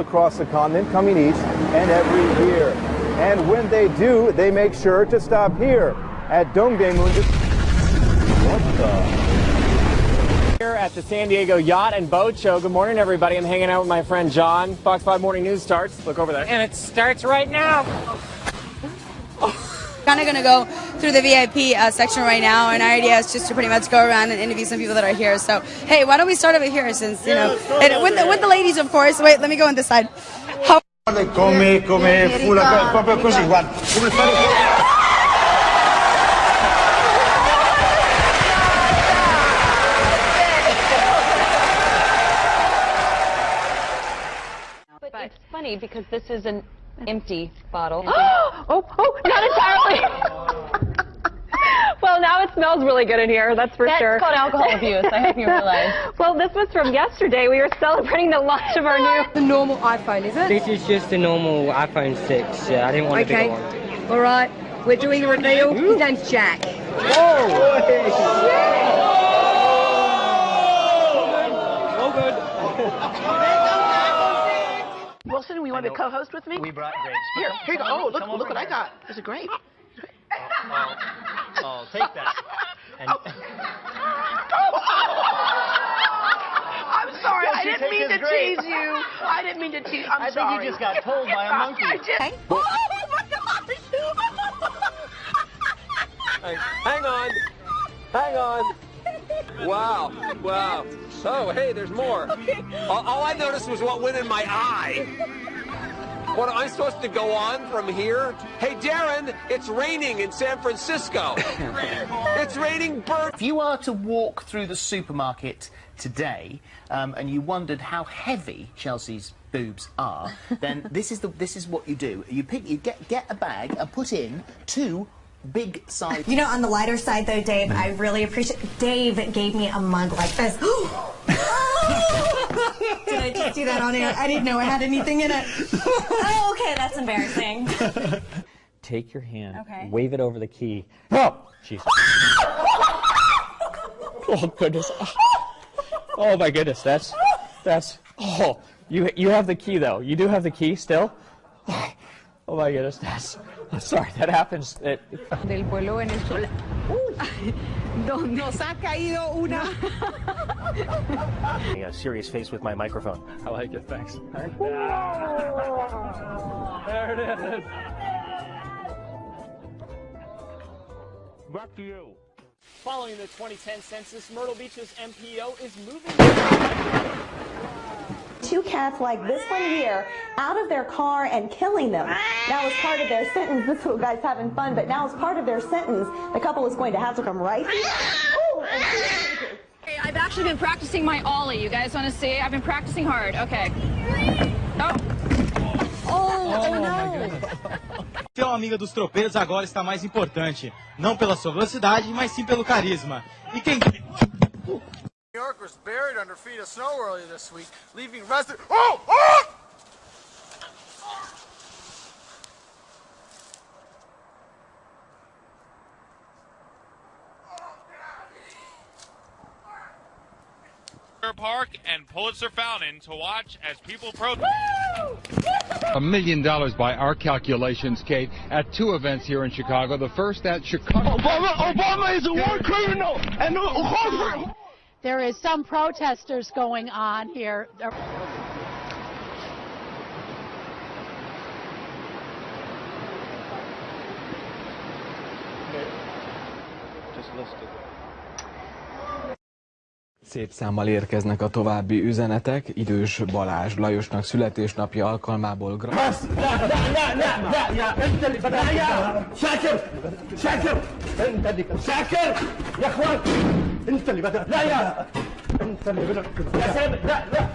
across the continent coming each and every year. And when they do, they make sure to stop here at Dongdaemun. What the? Here at the San Diego Yacht and Boat Show. Good morning, everybody. I'm hanging out with my friend John. Fox 5 Morning News starts. Look over there. And it starts right now. Kind of going to go through the VIP uh, section right now, and our idea is just to pretty much go around and interview some people that are here. So, hey, why don't we start over here since, you know, and with the, with the ladies, of course. Wait, let me go on this side. How Come, come fu la, proprio così, guarda, come fare... But it's funny because this is an empty bottle. oh, oh, not entirely. well, now it smells really good in here, that's for That's sure. called alcohol abuse. I hope you realize. well, this was from yesterday. We were celebrating the launch of our new. the normal iPhone, is it? This is just a normal iPhone 6. Yeah, I didn't want Okay. a bigger one. All right. We're doing a reveal. His name's Jack. Wilson, we want to co-host with me? We brought grapes. Here, here you go. Oh, look, look over what I got. There's a grape. Oh, oh, take that. And oh. I'm sorry. I didn't mean to grape. tease you. I didn't mean to tease. I'm sorry. I think you just got told by a monkey. I did. Oh, oh my gosh! Hey, hang on. Hang on. Wow. Wow. Oh, hey, there's more. All, all I noticed was what went in my eye. What, am I supposed to go on from here? Hey, Darren, it's raining in San Francisco. it's raining birds. If you are to walk through the supermarket today um, and you wondered how heavy Chelsea's boobs are, then this is the this is what you do. You pick you get get a bag and put in two big size. You know, on the lighter side, though, Dave, I really appreciate. Dave gave me a mug like this. Did I just do that on air? I didn't know I had anything in it. oh, okay, that's embarrassing. Take your hand, Okay. wave it over the key. Oh, Jesus. oh, goodness. Oh, my goodness. That's, that's, oh, you, you have the key, though. You do have the key still? Oh, oh my goodness. That's, I'm sorry, that happens. It, Del pueblo venezolano. Nos ha caído una. a serious face with my microphone. I like it, thanks. There it is. Back to you. Following the 2010 census, Myrtle Beach's MPO is moving. Cats like this one here out of their car and killing them. Now, as part of their sentence, this little guy's having fun, but now as part of their sentence, the couple is going to have to come right here. I've actually been practicing my ollie. You guys want to see? I've been practicing hard. Okay. Oh. Ser uma amiga dos tropeiros agora está mais importante. Não pela sua velocidade, mas sim pelo carisma. E quem... New York was buried under feet of snow earlier this week, leaving residents. Oh! Oh! Park and Pulitzer Fountain to watch as people protest. A million dollars by our calculations, Kate, at two events here in Chicago. The first at Chicago. Obama, Obama is a war criminal and a There is some protesters going on here. Szép számmal érkeznek a további üzenetek. Idős Balázs Lajosnak születésnapja alkalmából gra- شاكر شاكر انت اللي شاكر يا اخوان انت اللي بدأت لا يا انت اللي بدأت يا سامي لا لا